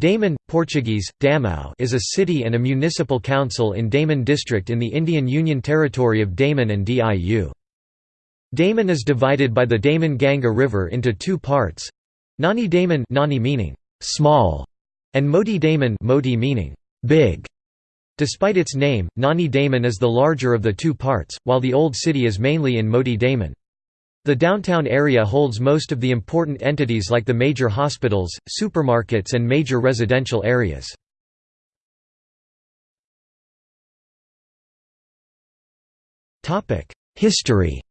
Daman, Portuguese, Damão is a city and a municipal council in Daman district in the Indian Union Territory of Daman and Diu. Daman is divided by the Daman-Ganga River into two parts. Nani Daman Nani meaning small and Moti Daman Moti meaning big. Despite its name, Nani Daman is the larger of the two parts, while the old city is mainly in Moti Daman. The downtown area holds most of the important entities like the major hospitals, supermarkets and major residential areas. History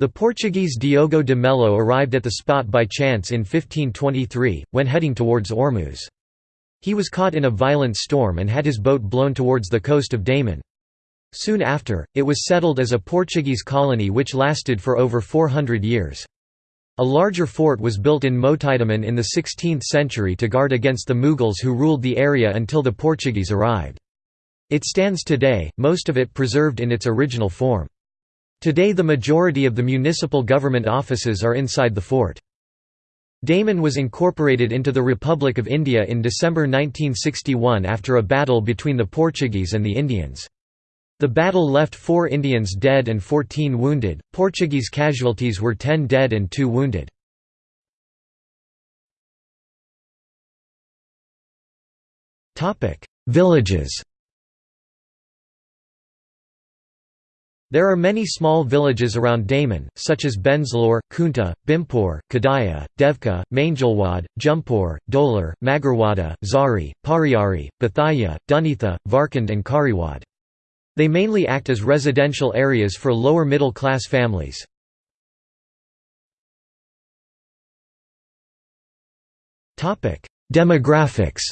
The Portuguese Diogo de Melo arrived at the spot by chance in 1523, when heading towards Ormuz. He was caught in a violent storm and had his boat blown towards the coast of Daman. Soon after, it was settled as a Portuguese colony which lasted for over 400 years. A larger fort was built in Moti Daman in the 16th century to guard against the Mughals who ruled the area until the Portuguese arrived. It stands today, most of it preserved in its original form. Today the majority of the municipal government offices are inside the fort. Daman was incorporated into the Republic of India in December 1961 after a battle between the Portuguese and the Indians. The battle left four Indians dead and 14 wounded, Portuguese casualties were 10 dead and 2 wounded. Villages There are many small villages around Daman, such as Benzalur, Kunta, Bimpur, Kadaya, Devka, Mangalwad, Jumpur, Dolar, Magarwada, Zari, Pariyari, Bathaya, Dunitha, Varkand and Kariwad. They mainly act as residential areas for lower middle class families. Demographics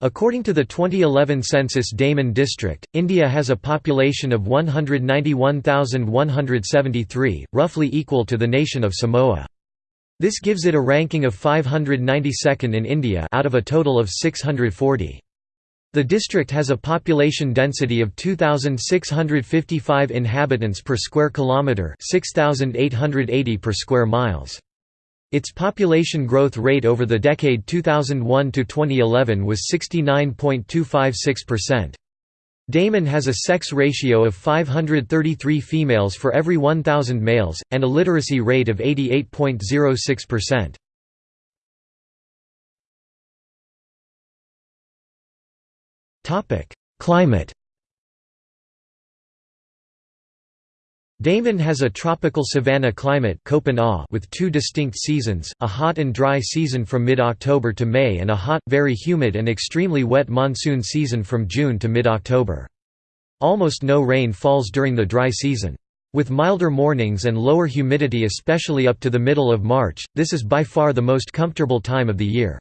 According to the 2011 census Daman district, India has a population of 191,173, roughly equal to the nation of Samoa. This gives it a ranking of 592nd in India out of a total of 640. The district has a population density of 2655 inhabitants per square kilometer, 6880 per square miles. Its population growth rate over the decade 2001 to 2011 was 69.256%. Daman has a sex ratio of 533 females for every 1000 males and a literacy rate of 88.06%. Climate Daman has a tropical savanna climate with two distinct seasons, a hot and dry season from mid-October to May and a hot, very humid and extremely wet monsoon season from June to mid-October. Almost no rain falls during the dry season. With milder mornings and lower humidity especially up to the middle of March, this is by far the most comfortable time of the year.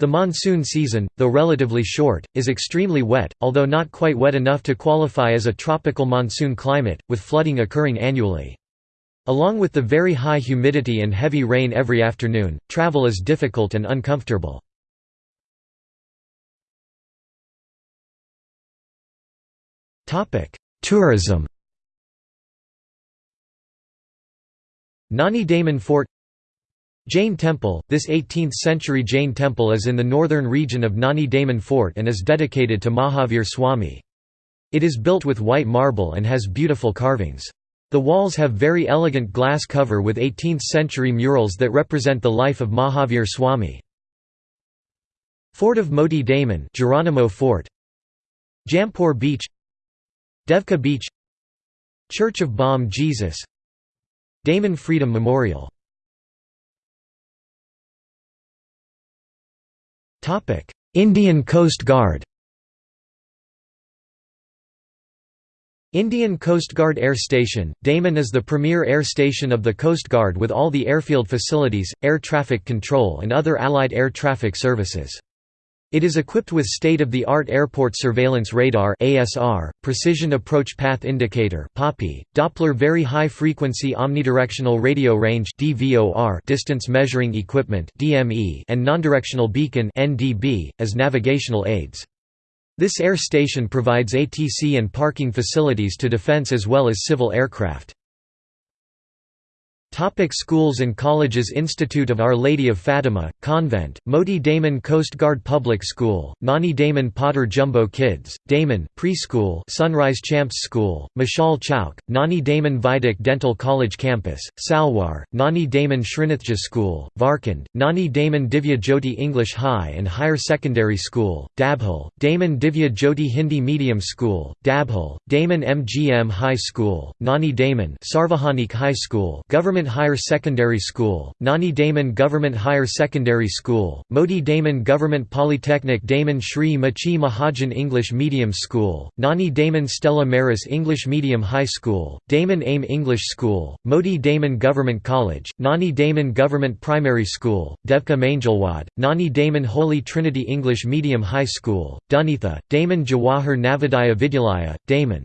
The monsoon season, though relatively short, is extremely wet, although not quite wet enough to qualify as a tropical monsoon climate, with flooding occurring annually. Along with the very high humidity and heavy rain every afternoon, travel is difficult and uncomfortable. Tourism Nani Daman Fort Jain Temple – This 18th-century Jain temple is in the northern region of Nani Daman Fort and is dedicated to Mahavir Swami. It is built with white marble and has beautiful carvings. The walls have very elegant glass cover with 18th-century murals that represent the life of Mahavir Swami. Fort of Moti Daman Geronimo Fort Jampur Beach Devka Beach Church of Bom Jesus Daman Freedom Memorial Indian Coast Guard Indian Coast Guard Air Station, Daman is the premier air station of the Coast Guard with all the airfield facilities, air traffic control and other allied air traffic services. It is equipped with state-of-the-art Airport Surveillance Radar (ASR), Precision Approach Path Indicator (PAPI), Doppler Very High Frequency Omnidirectional Radio Range (DVOR), distance measuring equipment (DME), and nondirectional beacon (NDB) as navigational aids. This air station provides ATC and parking facilities to defense as well as civil aircraft. Topic schools and colleges Institute of Our Lady of Fatima, Convent, Moti Daman Coast Guard Public School, Nani Daman Podar Jumbo Kids, Daman Preschool Sunrise Champs School, Mashal Chowk, Nani Daman Vaidik Dental College Campus, Salwar, Nani Daman Srinathji School, Varkand, Nani Daman Divya Jyoti English High and Higher Secondary School, Dabhal, Daman Divya Jyoti Hindi Medium School, Dabhal, Daman MGM High School, Nani Daman Sarvajanik High School Government Higher Secondary School, Nani Daman Government Higher Secondary School, Moti Daman Government Polytechnic Daman Shri Machi Mahajan English Medium School, Nani Daman Stella Maris English Medium High School, Daman AIM English School, Moti Daman Government College, Nani Daman Government Primary School, Devka Mangalwad, Nani Daman Holy Trinity English Medium High School, Dunitha, Daman Jawahar Navodaya Vidyalaya, Daman